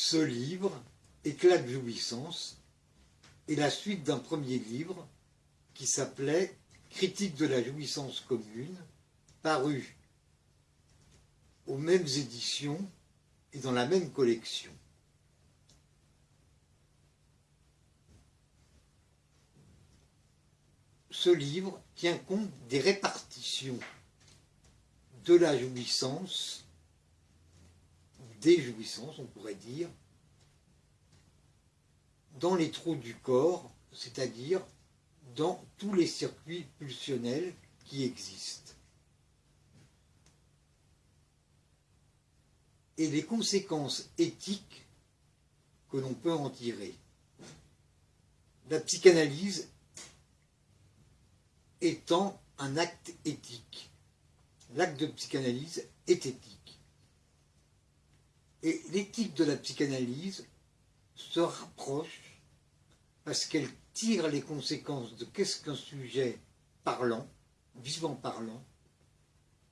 Ce livre, Éclat de jouissance, est la suite d'un premier livre qui s'appelait Critique de la jouissance commune, paru aux mêmes éditions et dans la même collection. Ce livre tient compte des répartitions de la jouissance, des jouissances, on pourrait dire, dans les trous du corps, c'est-à-dire dans tous les circuits pulsionnels qui existent. Et les conséquences éthiques que l'on peut en tirer. La psychanalyse étant un acte éthique. L'acte de psychanalyse est éthique. Et l'éthique de la psychanalyse se rapproche parce qu'elle tire les conséquences de qu'est-ce qu'un sujet parlant, vivant parlant,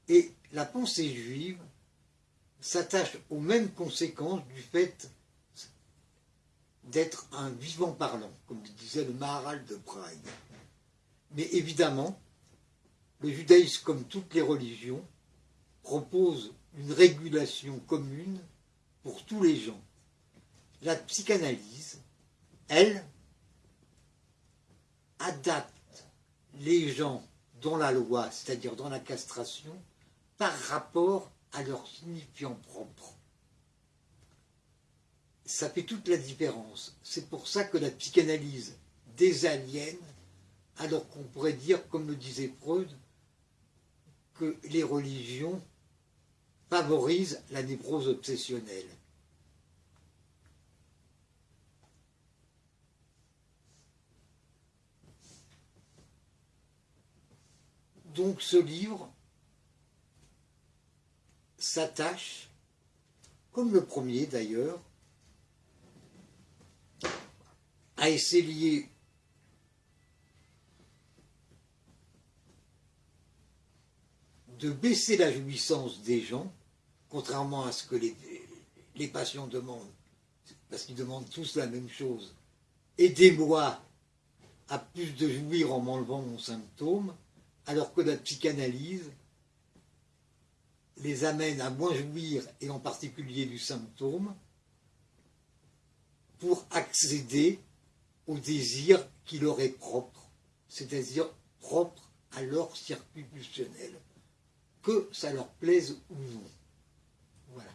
et la pensée juive s'attache aux mêmes conséquences du fait d'être un vivant parlant, comme disait le Maharal de Prague. Mais évidemment, le judaïsme, comme toutes les religions, propose une régulation commune pour tous les gens. La psychanalyse, elle, adapte les gens dans la loi, c'est-à-dire dans la castration, par rapport à leur signifiant propre. Ça fait toute la différence. C'est pour ça que la psychanalyse désaliène, alors qu'on pourrait dire, comme le disait Freud, que les religions favorisent la névrose obsessionnelle. Donc ce livre s'attache, comme le premier d'ailleurs, à essayer de baisser la jouissance des gens, contrairement à ce que les, patients demandent, parce qu'ils demandent tous la même chose. Aidez-moi à plus de jouir en m'enlevant mon symptôme, alors que la psychanalyse les amène à moins jouir, et en particulier du symptôme, pour accéder au désir qui leur est propre, c'est-à-dire propre à leur circuit pulsionnel que ça leur plaise ou non. Voilà.